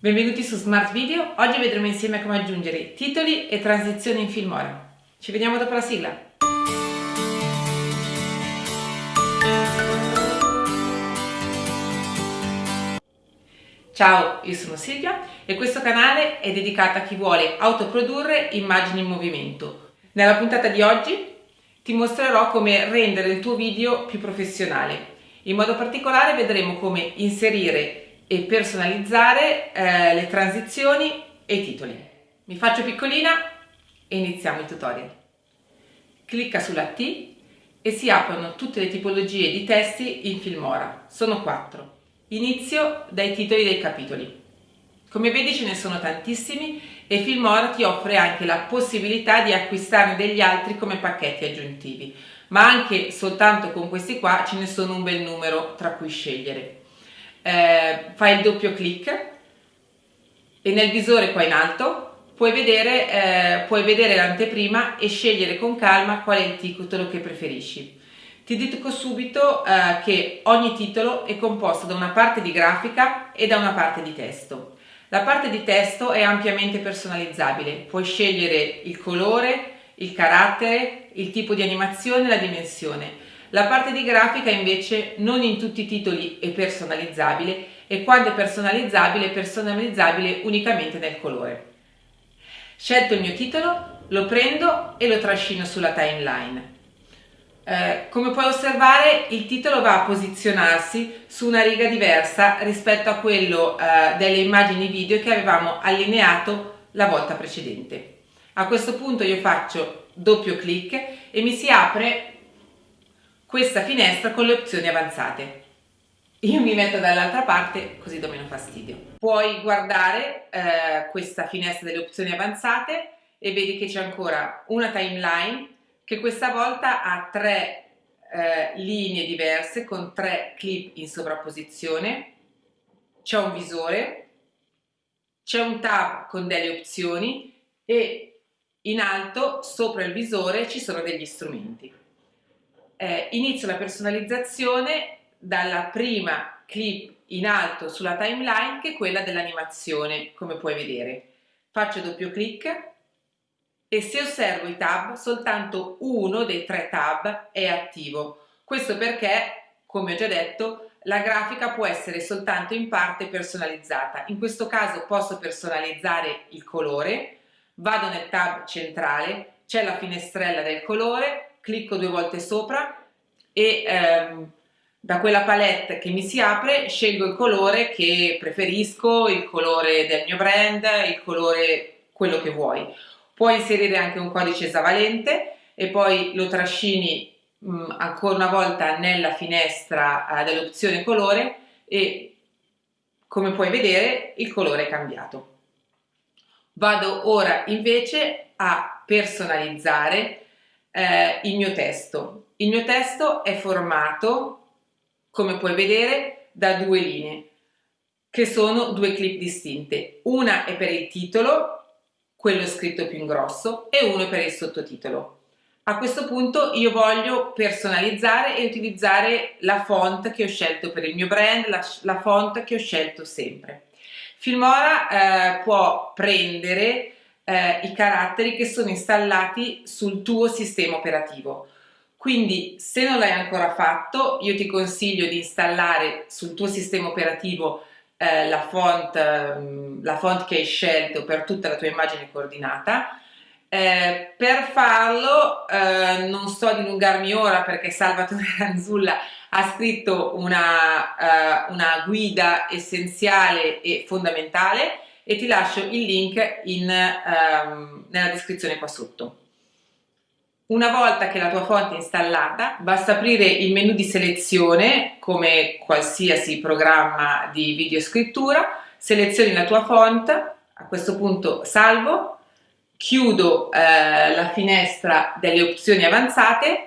Benvenuti su Smart Video, oggi vedremo insieme come aggiungere titoli e transizioni in Filmora. Ci vediamo dopo la sigla! Ciao, io sono Silvia e questo canale è dedicato a chi vuole autoprodurre immagini in movimento. Nella puntata di oggi ti mostrerò come rendere il tuo video più professionale. In modo particolare vedremo come inserire e personalizzare eh, le transizioni e i titoli. Mi faccio piccolina e iniziamo il tutorial. Clicca sulla T e si aprono tutte le tipologie di testi in Filmora. Sono quattro. Inizio dai titoli dei capitoli. Come vedi ce ne sono tantissimi e Filmora ti offre anche la possibilità di acquistarne degli altri come pacchetti aggiuntivi, ma anche soltanto con questi qua ce ne sono un bel numero tra cui scegliere eh, fai il doppio clic e nel visore qua in alto puoi vedere, eh, vedere l'anteprima e scegliere con calma qual è il titolo che preferisci. Ti dico subito eh, che ogni titolo è composto da una parte di grafica e da una parte di testo. La parte di testo è ampiamente personalizzabile, puoi scegliere il colore, il carattere, il tipo di animazione e la dimensione. La parte di grafica invece non in tutti i titoli è personalizzabile e quando è personalizzabile è personalizzabile unicamente nel colore. Scelto il mio titolo, lo prendo e lo trascino sulla timeline. Eh, come puoi osservare il titolo va a posizionarsi su una riga diversa rispetto a quello eh, delle immagini video che avevamo allineato la volta precedente. A questo punto io faccio doppio clic e mi si apre questa finestra con le opzioni avanzate. Io mi metto dall'altra parte così do meno fastidio. Puoi guardare eh, questa finestra delle opzioni avanzate e vedi che c'è ancora una timeline che questa volta ha tre eh, linee diverse con tre clip in sovrapposizione, c'è un visore, c'è un tab con delle opzioni e in alto sopra il visore ci sono degli strumenti eh, inizio la personalizzazione dalla prima clip in alto sulla timeline che è quella dell'animazione, come puoi vedere. Faccio doppio clic e se osservo i tab, soltanto uno dei tre tab è attivo. Questo perché, come ho già detto, la grafica può essere soltanto in parte personalizzata. In questo caso posso personalizzare il colore, vado nel tab centrale, c'è la finestrella del colore, clicco due volte sopra e ehm, da quella palette che mi si apre scelgo il colore che preferisco, il colore del mio brand, il colore quello che vuoi. Puoi inserire anche un codice esavalente e poi lo trascini mh, mm, ancora una volta nella finestra eh, dell'opzione colore e come puoi vedere il colore è cambiato. Vado ora invece a personalizzare eh, il mio testo. Il mio testo è formato, come puoi vedere, da due linee, che sono due clip distinte. Una è per il titolo, quello scritto più in grosso, e uno per il sottotitolo. A questo punto io voglio personalizzare e utilizzare la font che ho scelto per il mio brand, la, la font che ho scelto sempre. Filmora eh, può prendere eh, i caratteri che sono installati sul tuo sistema operativo. Quindi se non l'hai ancora fatto io ti consiglio di installare sul tuo sistema operativo eh, la, font, eh, la, font, che hai scelto per tutta la tua immagine coordinata. Eh, per farlo eh, non sto a dilungarmi ora perché Salvatore Ranzulla ha scritto una, eh, una guida essenziale e fondamentale e ti lascio il link in, um, nella descrizione qua sotto. Una volta che la tua font è installata, basta aprire il menu di selezione, come qualsiasi programma di videoscrittura, selezioni la tua font, a questo punto salvo, chiudo eh, la finestra delle opzioni avanzate,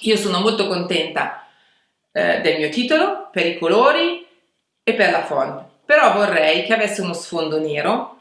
io sono molto contenta eh, del mio titolo, per i colori e per la font però vorrei che avesse uno sfondo nero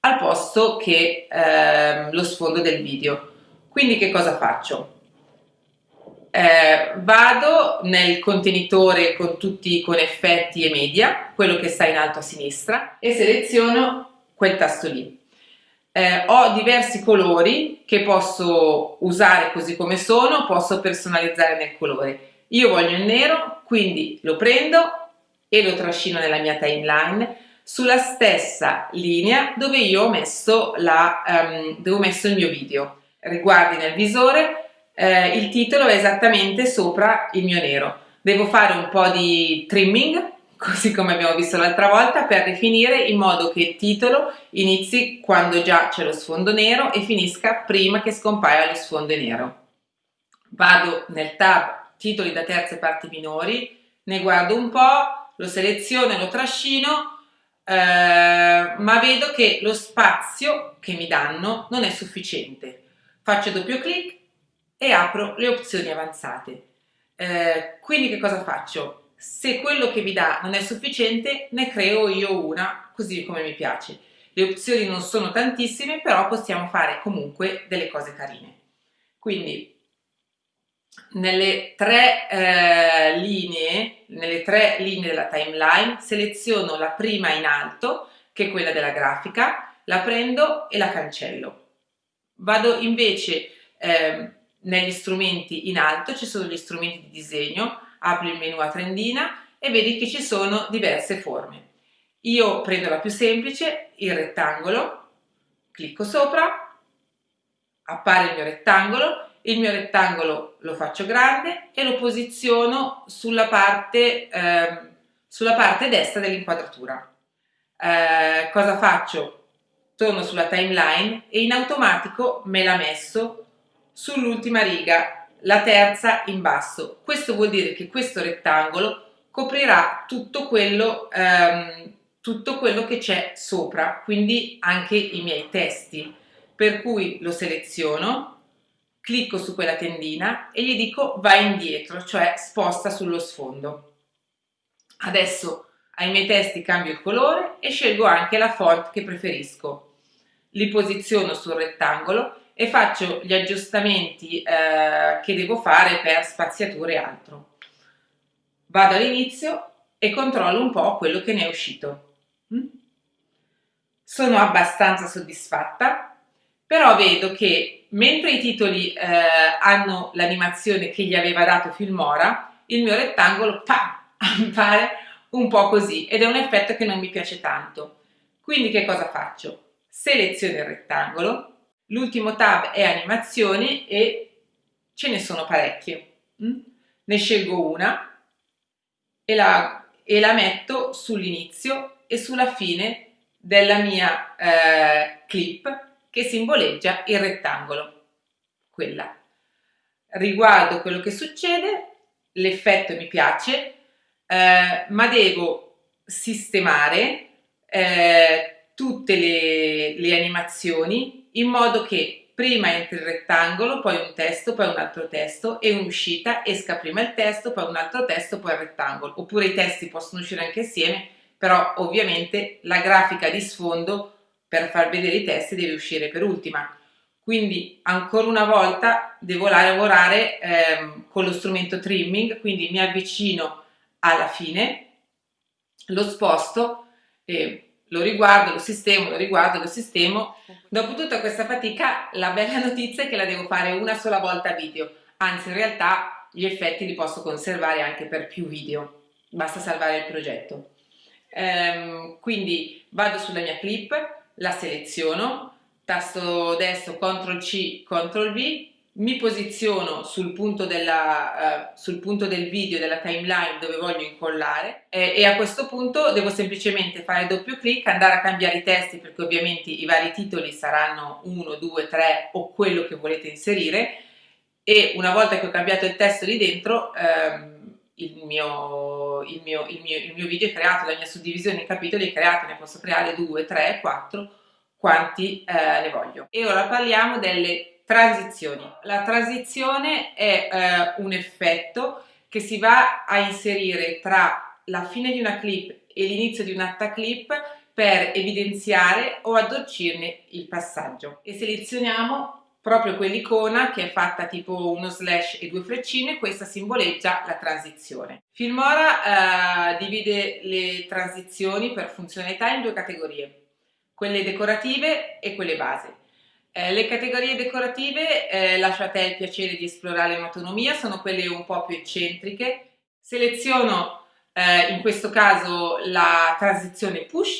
al posto che eh, lo sfondo del video. Quindi che cosa faccio? eh, vado nel contenitore con tutti con effetti e media, quello che sta in alto a sinistra, e seleziono quel tasto lì. Eh, ho diversi colori che posso usare così come sono, posso personalizzare nel colore. Io voglio il nero, quindi lo prendo e lo trascino nella mia timeline sulla stessa linea dove io ho messo, la, um, dove ho messo il mio video. Riguardi nel visore, eh, il titolo è esattamente sopra il mio nero. Devo fare un po' di trimming così come abbiamo visto l'altra volta, per definire in modo che il titolo inizi quando già c'è lo sfondo nero e finisca prima che scompaia lo sfondo nero. Vado nel tab titoli da terze parti minori, ne guardo un po', lo seleziono e lo trascino, eh, ma vedo che lo spazio che mi danno non è sufficiente. Faccio doppio clic e apro le opzioni avanzate. Eh, quindi che cosa faccio? Se quello che mi dà non è sufficiente, ne creo io una così come mi piace. Le opzioni non sono tantissime, però possiamo fare comunque delle cose carine. Quindi nelle tre eh, linee, nelle tre linee della timeline, seleziono la prima in alto, che è quella della grafica, la prendo e la cancello. Vado invece eh, negli strumenti in alto, ci sono gli strumenti di disegno, apri il menu a trendina e vedi che ci sono diverse forme. Io prendo la più semplice, il rettangolo, clicco sopra, appare il mio rettangolo, il mio rettangolo lo faccio grande e lo posiziono sulla parte, eh, sulla parte destra dell'inquadratura. Eh, cosa faccio? Torno sulla timeline e in automatico me l'ha messo sull'ultima riga la terza in basso. Questo vuol dire che questo rettangolo coprirà tutto quello, ehm, tutto quello che c'è sopra, quindi anche i miei testi. Per cui lo seleziono, clicco su quella tendina e gli dico vai indietro, cioè sposta sullo sfondo. Adesso ai miei testi cambio il colore e scelgo anche la font che preferisco. Li posiziono sul rettangolo e faccio gli aggiustamenti eh, che devo fare per spaziature e altro. Vado all'inizio e controllo un po' quello che ne è uscito. Mm? Sono abbastanza soddisfatta, però vedo che mentre i titoli eh, hanno l'animazione che gli aveva dato Filmora, il mio rettangolo pam, appare un po' così ed è un effetto che non mi piace tanto. Quindi che cosa faccio? Seleziono il rettangolo, L'ultimo tab è animazioni e ce ne sono parecchie. Mm? Ne scelgo una e la, e la metto sull'inizio e sulla fine della mia eh, clip che simboleggia il rettangolo. Quella. Riguardo quello che succede, l'effetto mi piace, eh, ma devo sistemare eh, tutte le, le animazioni in modo che prima entri il rettangolo, poi un testo, poi un altro testo e un'uscita esca prima il testo, poi un altro testo, poi il rettangolo. Oppure i testi possono uscire anche assieme, però ovviamente la grafica di sfondo per far vedere i testi deve uscire per ultima. Quindi ancora una volta devo lavorare ehm, con lo strumento trimming, quindi mi avvicino alla fine, lo sposto e lo riguardo, lo sistemo, lo riguardo, lo sistemo. Dopo tutta questa fatica la bella notizia è che la devo fare una sola volta video, anzi in realtà gli effetti li posso conservare anche per più video, basta salvare il progetto. Ehm, quindi vado sulla mia clip, la seleziono, tasto destro CTRL C, CTRL V, mi posiziono sul punto, della, uh, sul punto, del video, della timeline dove voglio incollare eh, e a questo punto devo semplicemente fare doppio clic, andare a cambiare i testi perché ovviamente i vari titoli saranno 1, 2, 3 o quello che volete inserire e una volta che ho cambiato il testo lì dentro ehm, il, mio, il, mio, il, mio, il mio video è creato, la mia suddivisione in capitoli è creata, ne posso creare 2, 3, 4 quanti eh, ne voglio. E ora parliamo delle Transizioni. La transizione è eh, un effetto che si va a inserire tra la fine di una clip e l'inizio di un'altra clip per evidenziare o addolcirne il passaggio. E selezioniamo proprio quell'icona che è fatta tipo uno slash e due freccine, questa simboleggia la transizione. Filmora eh, divide le transizioni per funzionalità in due categorie, quelle decorative e quelle base. Eh, le categorie decorative, eh, lascio a te il piacere di esplorare in autonomia, sono quelle un po' più eccentriche. Seleziono eh, in questo caso la transizione push,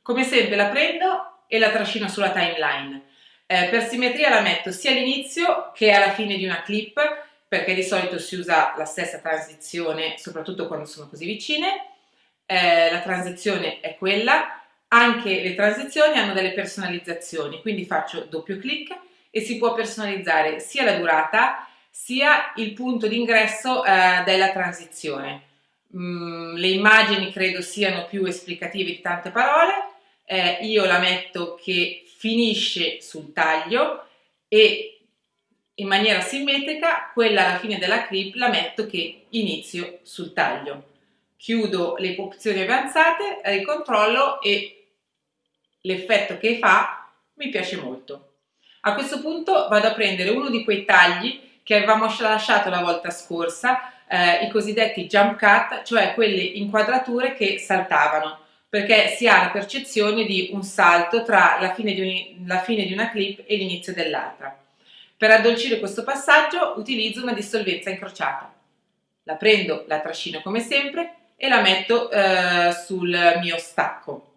come sempre la prendo e la trascino sulla timeline. Eh, per simmetria la metto sia all'inizio che alla fine di una clip, perché di solito si usa la stessa transizione, soprattutto quando sono così vicine. Eh, la transizione è quella, anche le transizioni hanno delle personalizzazioni, quindi faccio doppio clic e si può personalizzare sia la durata sia il punto d'ingresso eh, della transizione. Mm, le immagini credo siano più esplicative di tante parole, eh, io la metto che finisce sul taglio e in maniera simmetrica quella alla fine della clip la metto che inizio sul taglio. Chiudo le opzioni avanzate, ricontrollo e l'effetto che fa mi piace molto. A questo punto vado a prendere uno di quei tagli che avevamo lasciato la volta scorsa, eh, i cosiddetti jump cut, cioè quelle inquadrature che saltavano perché si ha la percezione di un salto tra la fine di, un, la fine di una clip e l'inizio dell'altra. Per addolcire questo passaggio utilizzo una dissolvenza incrociata. La prendo, la trascino come sempre e la metto eh, sul mio stacco.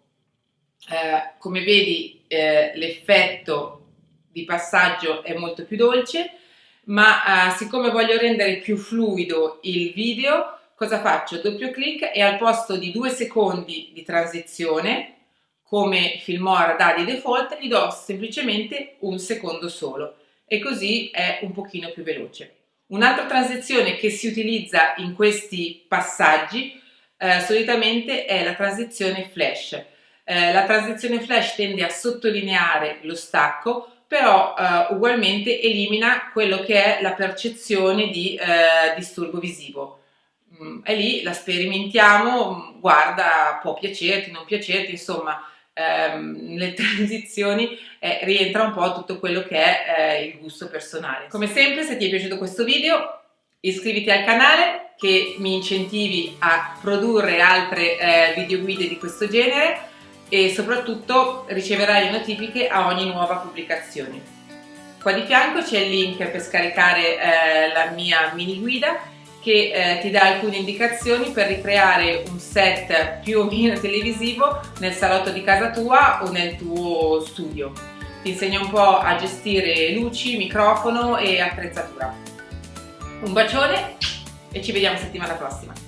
Eh, come vedi eh, l'effetto di passaggio è molto più dolce, ma eh, siccome voglio rendere più fluido il video cosa faccio? Doppio clic e al posto di due secondi di transizione, come Filmora dà di default, gli do semplicemente un secondo solo e così è un pochino più veloce. Un'altra transizione che si utilizza in questi passaggi eh, solitamente è la transizione flash. Eh, la transizione flash tende a sottolineare lo stacco, però eh, ugualmente elimina quello che è la percezione di eh, disturbo visivo. Mm, e lì la sperimentiamo, mm, guarda, può piacerti, non piacerti, insomma, ehm, nelle transizioni eh, rientra un po' tutto quello che è eh, il gusto personale. Come sempre, se ti è piaciuto questo video, iscriviti al canale che mi incentivi a produrre altre eh, video guide di questo genere e soprattutto riceverai le notifiche a ogni nuova pubblicazione. Qua di fianco c'è il link per scaricare eh, la mia mini guida che eh, ti dà alcune indicazioni per ricreare un set più o meno televisivo nel salotto di casa tua o nel tuo studio. Ti insegna un po' a gestire luci, microfono e attrezzatura. Un bacione e ci vediamo settimana prossima.